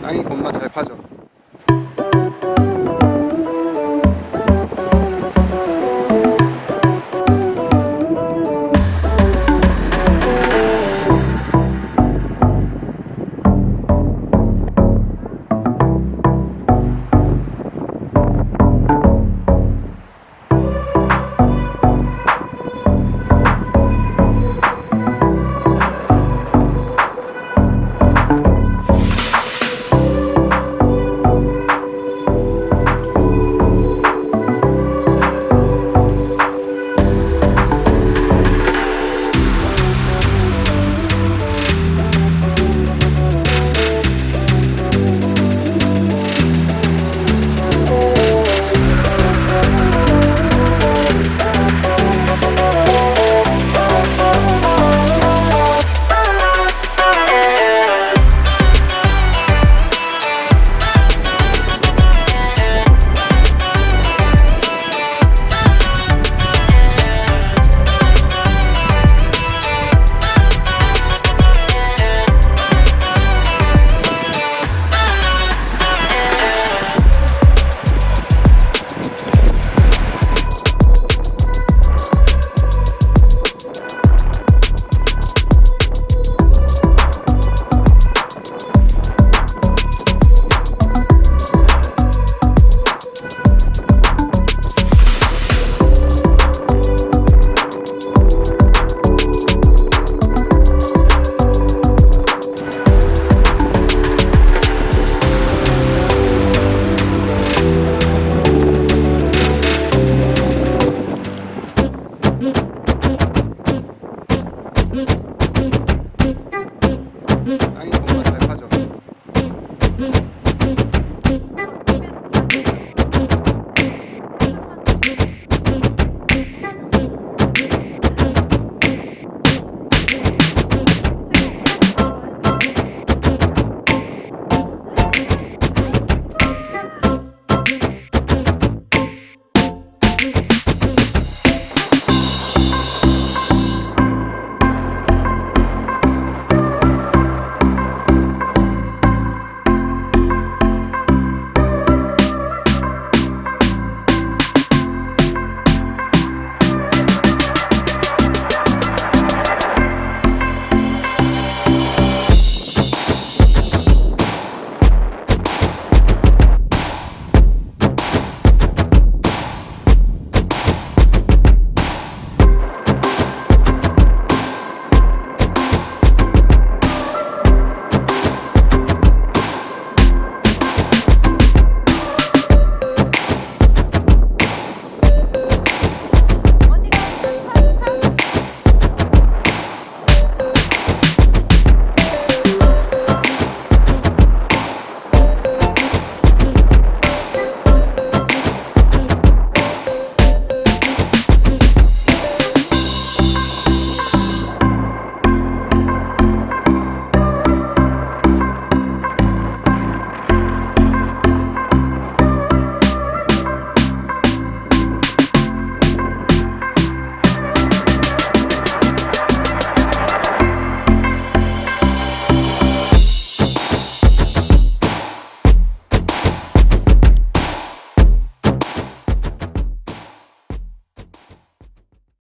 땅이 겁나 잘 파죠 Mm-hmm.